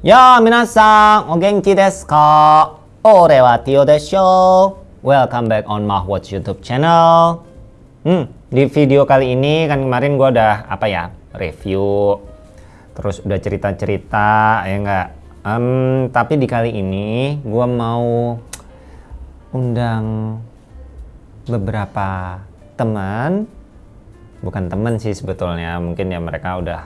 Ya, minasan, o genki desu ka? Ore wa Tio desho. Welcome back on Mahwatch YouTube channel. Hmm, di video kali ini kan kemarin gua udah apa ya review, terus udah cerita-cerita ya enggak. Um, tapi di kali ini gua mau undang beberapa teman, bukan teman sih sebetulnya, mungkin ya mereka udah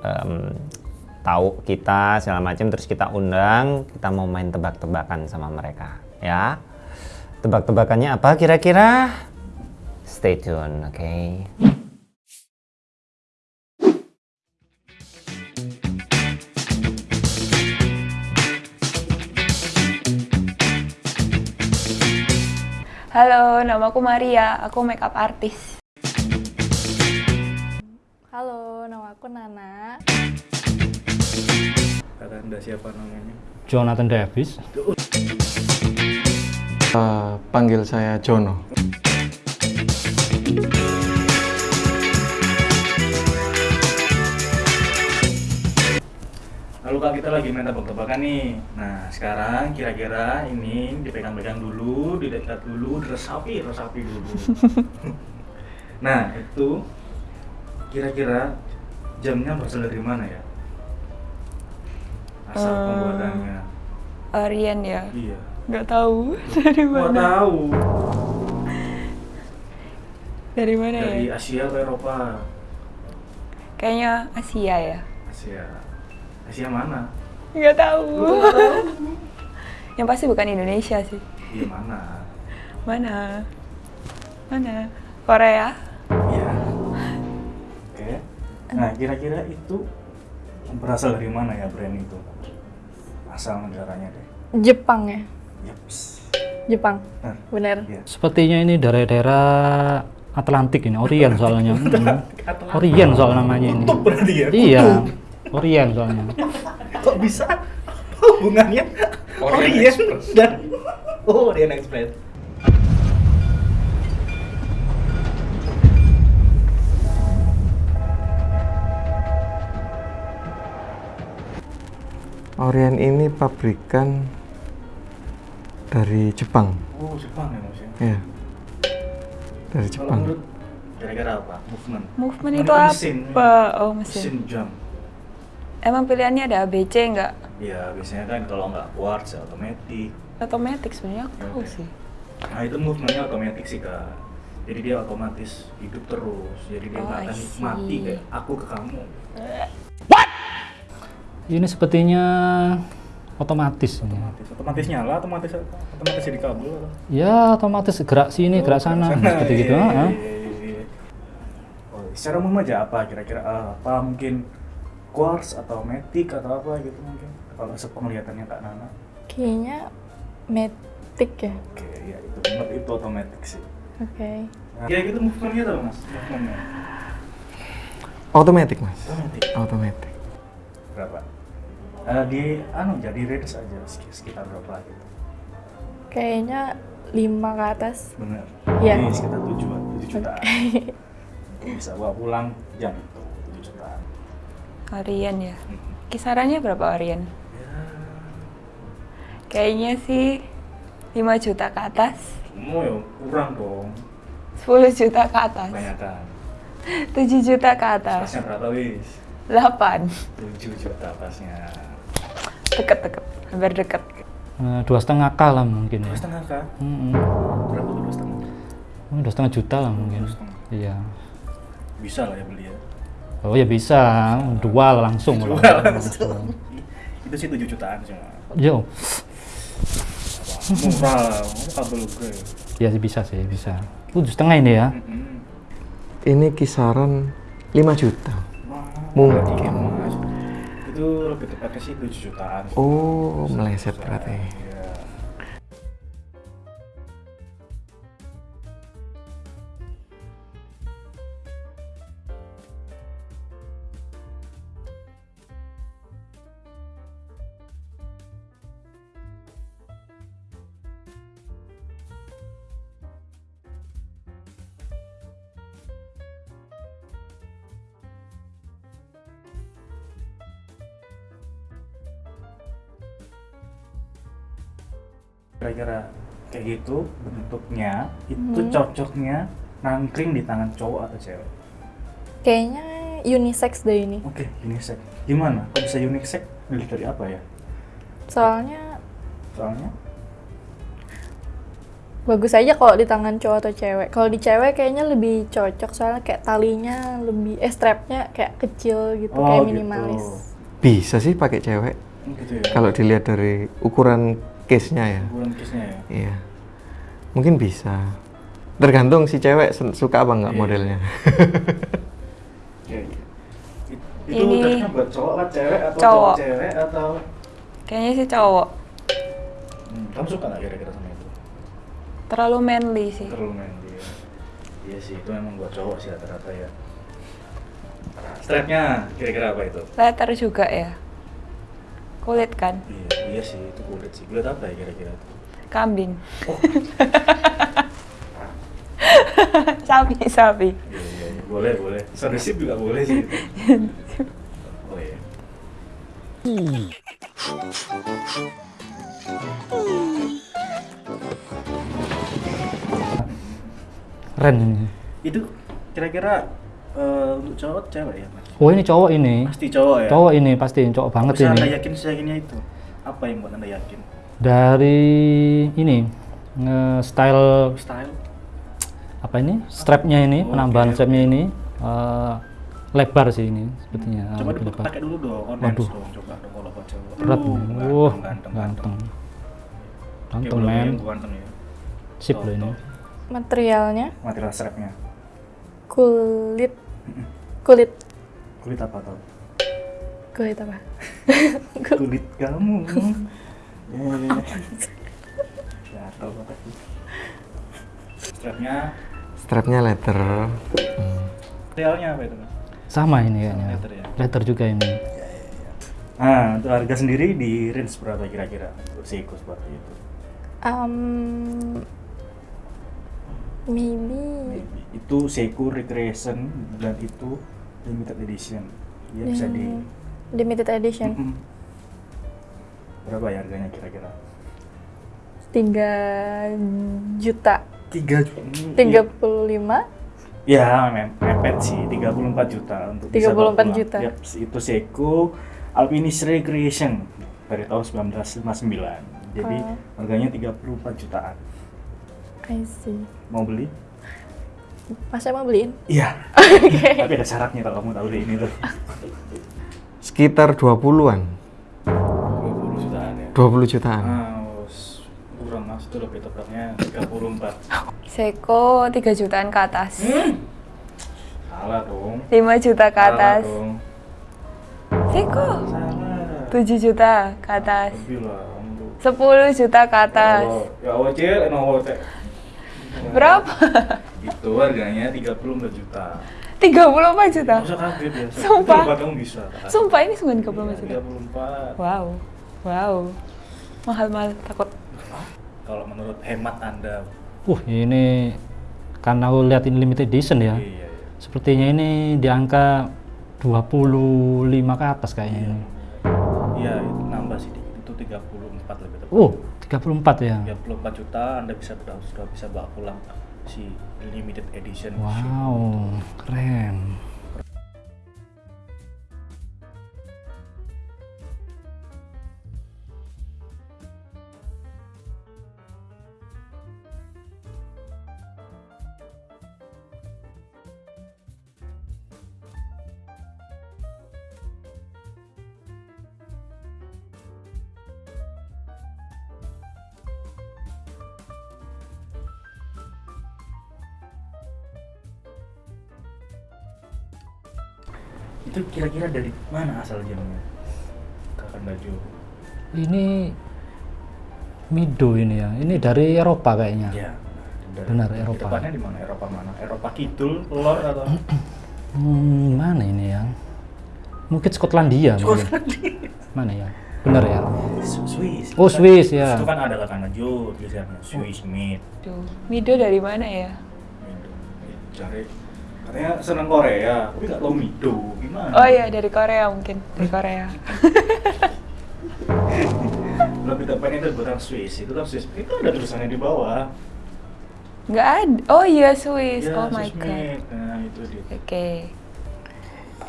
um, tahu kita segala macam terus kita undang kita mau main tebak-tebakan sama mereka ya tebak-tebakannya apa kira-kira stay tune oke okay? Halo, nama aku Maria. Aku makeup artist. Halo, nama aku Nana. Kata anda siapa namanya? Jonathan Davis. Uh, panggil saya Jono. Lalu kak kita lagi main tebak-tebakan nih. Nah sekarang kira-kira ini dipegang-pegang dulu, didekat dulu, diresapi, resapi dulu. nah itu kira-kira jamnya berasal dari mana ya? Asal Hmm. pembuatannya. Arian ya? Iya. Nggak tahu dari mana. tahu. Dari mana Dari ya? Asia atau Eropa? Kayaknya Asia ya. Asia. Asia mana? Nggak tahu. Yang pasti bukan Indonesia sih. Iya mana? Mana? Mana? Korea? Iya. Oke. Nah, kira-kira itu berasal dari mana ya brand itu? Asal negaranya deh. Jepang ya? Yaps. Jepang. Nah, Bener. iya. Sepertinya ini daerah-daerah Atlantik ini, Orient soalnya. Hmm. Orient soal namanya ini. Kutub berarti ya? Iya, Orient soalnya. Kok bisa hubungannya Orient dan Oh, Orient Express. Orient ini pabrikan dari Jepang. Oh, Jepang ya Mas ya. Ya. Dari Kalau Jepang. menurut kira-kira apa? Movement. Movement itu kan apa? mesin. Oh, Mesin mesin. jam. Emang pilihannya ada ABC nggak? Ya, biasanya kan kalau nggak quartz otomatis. Otomatis sebenarnya aku tahu sih. Nah, itu movementnya otomatis sih, Kak. Jadi dia otomatis hidup terus. Jadi dia Oh, akan mati kayak aku ke kamu. Ini sepertinya otomatis. Otomatis, otomatis nyala, otomatis otomatis jadi kabel. atau? Ya, otomatis gerak sini, gerak sana, seperti gitu. Iya, ah, iya, iya, iya. Oh, secara umum aja apa kira-kira ah, apa mungkin quartz atau matic atau apa gitu mungkin kalau sepenglihatannya Kak Nana. Kayaknya Matic ya? Oke, ya itu benar itu otomatis sih. Oke. Nah, ya gitu movementnya tuh mas, movementnya. Otomatis, Mas. Otomatis. Otomatis. Berapa? Eh, di anu jadi range aja sek- sekitar berapa gitu. Kayaknya 5 ke atas. Bener. Iya. Jadi sekitar tujuan, tujuh jutaan. Bisa bawa pulang jam itu tujuh jutaan. Arian ya. Mhm. Kisarannya berapa Arian? Ya, Kayaknya sih 5 juta ke atas. mau ya kurang dong. 10 juta ke atas. Kebanyakan. 7 juta ke atas. Pasnya berapa wis? 8. Tujuh juta pasnya. Deket-deket. Hampir deket. Eh, Dua setengah k lah mungkin Dua ya. setengah kah? Hmm, Berapa tuh dua setengah? hmm. Dua setengah juta lah mungkin. Dua setengah. Iya. Bisa lah ya beli ya. Oh ya bisa, dua langsung. Jual lah. langsung. Itu sih tujuh jutaan sih. Mas. Yo? Murah, kabel gue. ya sih bisa sih, bisa. Tujuh setengah ini ya. Ini kisaran 5 juta. Mungkin. Lebih tepatnya sih 7 jutaan. Oh, meleset berarti. Kira-kira kayak gitu bentuknya itu Hmm. cocoknya nangkring di tangan cowok atau cewek Kayaknya unisex deh ini. oke unisex gimana kok bisa unisex dari dari apa ya Soalnya soalnya bagus aja kalau di tangan cowok atau cewek. Kalau di cewek kayaknya lebih cocok soalnya kayak talinya lebih eh strapnya kayak kecil gitu, Oh, kayak gitu. minimalis. Bisa sih pakai cewek gitu ya kalau dilihat dari ukuran case-nya ya. bulan kisnya ya Iya. Mungkin bisa. Tergantung si cewek suka apa nggak Iya. modelnya. Iya, iya. It- itu Ini- buat cowok atau cewek atau Cowok. cowok cewek atau Kayaknya sih cowok. Hmm, kamu suka nggak kira-kira sama itu Terlalu manly sih. terlalu manly ya iya sih itu memang buat cowok sih rata-rata ya strapnya kira-kira apa itu Leather juga ya. Kulit kan? iya iya sih itu kulit sih kulit apa ya kira-kira Kambing. oh sapi, sapi. iya iya iya. boleh boleh Soundship juga boleh sih oh iya Keren ini. itu kira-kira eh, untuk cowok cewek ya mas Oh ini cowok ini. pasti cowok ya Cowok ini pasti cowok banget bisa anda ini. yakin seyakinnya itu apa yang buat anda yakin Dari ini nge-style style apa ini? Strapnya ini, Oh, penambahan oke, strapnya ini eh, lebar sih ini sepertinya. coba lebih lebar. dipakai dulu dong on Waduh. dong coba dong kalau buat cowok Berat Uh, nih. ganteng, Wah, ganteng, ganteng. Ganteng, men. ganteng ya Sip loh ini. Materialnya material strapnya kulit kulit kulit apa tau kulit apa? kulit kamu ya ya strapnya Strapnya leather. materialnya apa itu mas Sama ini kayaknya. leather ya? Leather juga ini. nah untuk harga sendiri di range berapa kira-kira untuk Seiko seperti itu Um, maybe Maybe. itu Seiko Recreation dan itu limited edition ya bisa di yang limited edition Mm-mm. berapa ya harganya kira-kira 3 juta tiga tiga puluh lima Ya, mepet sih 34 juta untuk 34 bawa pulang. juta. Itu Seiko Alpinist Recreation dari tahun 1959. Jadi Oh. harganya 34 jutaan. I see Mau beli? Mas mau beliin Iya. oke Tapi ada syaratnya kalau kamu tahu deh ini tuh. Sekitar 20-an. 20 jutaan ya. 20 jutaan. Ah, s- kurang mas itu lebih tepatnya 34. Seiko 3 jutaan ke atas. Salah dong. 5 juta ke Salah atas. dong. Seiko Salah. 7 juta ke atas. Lebih lah. kamu tuh. 10 juta ke atas. Oh, Ya Allah, cil, no cek. Berapa? Itu harganya 34 juta. 34 juta. Gak usah kaget ya. Sumpah. Itu kamu bisa. Sumpah ini sungguh 34 juta. 34. Wow. Wow. Mahal-mahal takut. Kalau menurut hemat Anda. Uh ini karena aku lihat ini limited edition ya. Iya, iya. Sepertinya ini di angka 25 ke atas kayaknya ini. Iya, itu nambah sih. Itu 34 lebih tepat. Oh, 34 ya. 34 juta Anda bisa sudah, sudah bisa bawa pulang si limited edition. Wow, keren. Itu kira-kira dari mana asal jamnya? Kakak baju. Ini Mido ini ya. Ini dari Eropa kayaknya. Iya. Dari- Benar, Eropa. Depannya di mana? Eropa mana? Eropa Kidul, Lor atau? Hmm, mana ini ya? Mungkin Skotlandia mungkin. Mana ya? Benar ya? Swiss. Oh, Kan- Swiss, ya. Itu kan ada Jo tulisannya Swiss made. Duh. Mido dari mana ya? Mido. Cari katanya senang Korea, tapi nggak tahu Mido gimana? Oh iya dari Korea mungkin. Dari Korea. Lebih tepatnya itu buatan Swiss, itu kan Swiss. Itu ada tulisannya di bawah. Nggak ada. Oh iya Swiss. Ya, oh my Swiss god. Oke. made. Nah, itu dia.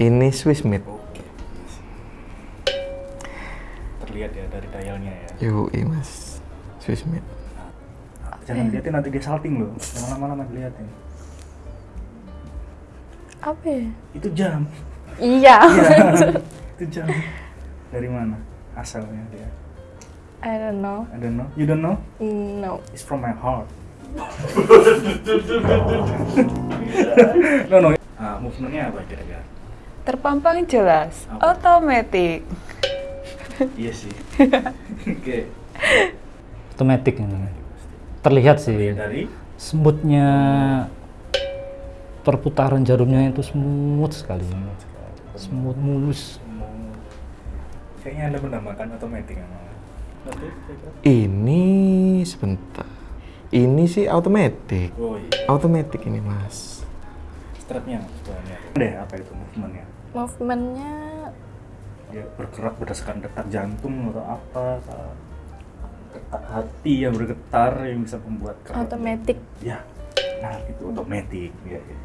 Ini Swiss made. Oke. Terlihat ya dari dialnya ya. Yoi mas, Swiss made. Jangan dilihatin nanti dia salting loh. Jangan lama-lama dilihatin. Apa ya? Itu jam. Iya. Iya. itu jam. Dari mana asalnya dia? I don't know. I don't know. You don't know? No. It's from my heart. no no. Ah, movementnya apa kira-kira? Terpampang jelas. Apa? Otomatis. iya sih. Oke. Otomatis ini. Terlihat sih. Dari Smoothnya perputaran jarumnya itu smooth sekali. Smooth mulus. mau kayaknya anda menambahkan. Nanti kira-kira? Ini sebentar. Ini sih automatic. Oh iya. Automatic ini mas. Strapnya. Deh apa itu movementnya? Movementnya Dia bergerak berdasarkan detak jantung atau apa? atau Detak hati yang bergetar yang bisa membuat gerak. otomatis. Ya. Nah itu otomatis. Ya, ya.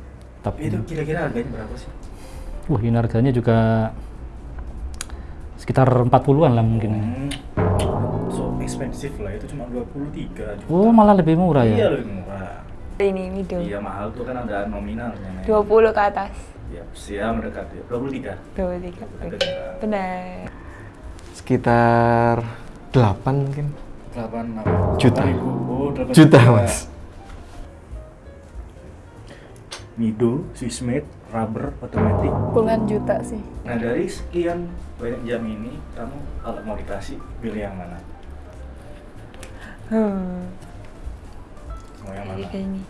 Tapi Itu kira-kira harganya berapa sih? wah ini harganya juga sekitar 40-an lah mungkin. Hmm, so expensive lah itu cuma 23 juta. Oh, malah lebih murah Iya ya. lebih murah. Ini middle. Iya mahal tuh kan ada nominalnya. Nek. 20 ke atas. Ya, siap mendekati. 23. 23. Oke. Benar. Sekitar 8 mungkin. 8 apa? Juta. 8.000. Oh, 8 Juta mas. Mido, Swiss made, rubber, otomatis. Puluhan juta sih. Nah dari sekian banyak jam ini, kamu kalau mau dikasih pilih yang mana? Hmm. Mau yang mana? kayak ini.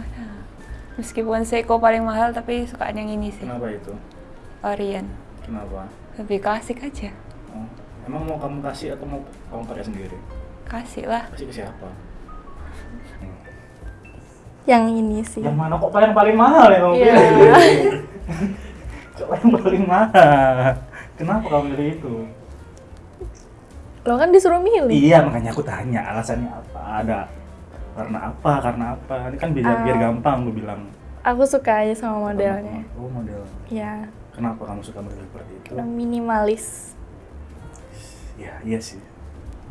Mana? Meskipun Seiko paling mahal tapi sukaan yang ini sih. Kenapa itu? Orion. Kenapa? Lebih klasik aja. Oh, emang mau kamu kasih atau mau kamu pakai sendiri? Kasih lah. Kasih ke siapa? Yang ini sih. Yang mana kok paling paling mahal ya kamu Iya. pilih? kok yang paling mahal? Kenapa kamu pilih itu? Lo kan disuruh milih. Iya makanya aku tanya alasannya apa? Ada karena apa? Karena apa? Ini kan biar biar Ah. gampang gue bilang. Aku suka aja sama modelnya. Oh model. Ya, Kenapa kamu suka model seperti itu? yang minimalis. Ya iya sih.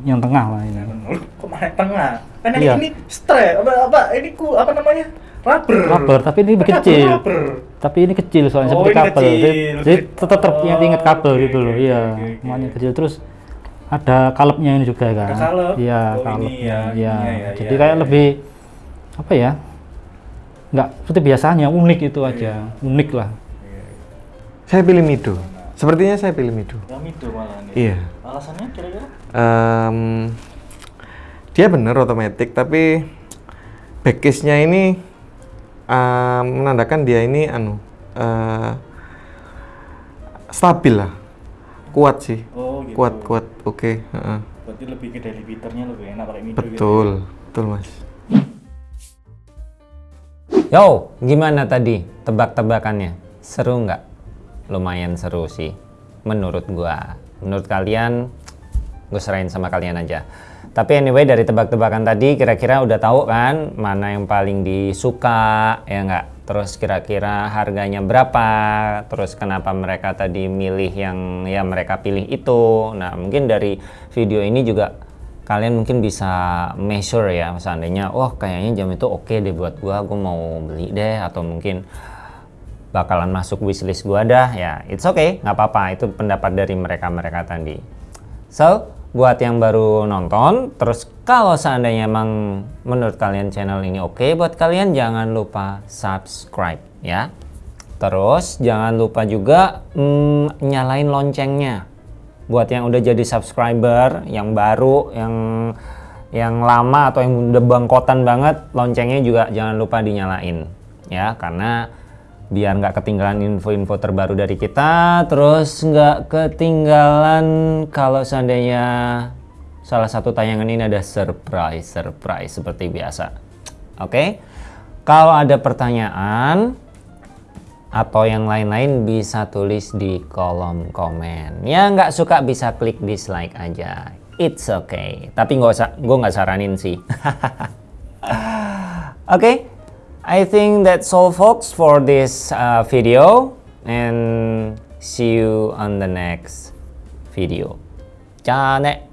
Yang tengah lah ini. Lu kok malah tengah? Kan ini, Iya. ini strap apa apa? Ini ku apa namanya? Rubber. Rubber, tapi ini kecil. Rubber. Tapi ini kecil soalnya Oh, seperti kabel. Jadi, kecil. jadi tetap ter Oh, ingat kabel oke, gitu loh. oke, Iya, oke, oke. semuanya kecil terus ada kalepnya ini juga kan. Ada kalep? Iya, Oh, ini kalepnya. ya, Iya. ininya ya, Jadi iya, kayak iya. lebih apa ya? Nggak seperti biasanya, unik itu Iya. aja. Unik lah. Iya. Saya pilih Mido. Sepertinya saya pilih Mido. Yang itu malah nih. Iya. Alasannya kira-kira? Em, dia bener otomatis tapi backcase-nya ini em, menandakan dia ini anu eh, stabil lah kuat sih Oh gitu. kuat kuat oke heeh. Berarti lebih ke daily beaternya lebih enak pakai Mido gitu. betul betul mas Yo, gimana tadi tebak-tebakannya? Seru nggak? Lumayan seru sih, menurut gua. Menurut kalian, gue serahin sama kalian aja. Tapi anyway dari tebak-tebakan tadi kira-kira udah tahu kan mana yang paling disuka ya nggak? Terus kira-kira harganya berapa? Terus kenapa mereka tadi milih yang ya mereka pilih itu? Nah mungkin dari video ini juga kalian mungkin bisa measure ya seandainya wah kayaknya jam itu oke deh buat gua gua mau beli deh atau mungkin bakalan masuk wishlist gua dah. Ya it's okay nggak apa-apa. Itu pendapat dari mereka-mereka tadi. So buat yang baru nonton terus kalau seandainya emang menurut kalian channel ini oke buat kalian jangan lupa subscribe ya. Terus jangan lupa juga mm, nyalain loncengnya. Buat yang udah jadi subscriber yang baru yang yang lama atau yang udah bangkotan banget loncengnya juga jangan lupa dinyalain ya. Karena biar nggak ketinggalan info-info terbaru dari kita terus nggak ketinggalan kalau seandainya salah satu tayangan ini ada surprise surprise seperti biasa oke kalau ada pertanyaan atau yang lain-lain bisa tulis di kolom komen. Ya nggak suka bisa klik dislike aja. It's okay. Tapi nggak usah, gue nggak saranin sih. okay, I think that's all folks for this uh, video and see you on the next video. じゃあね。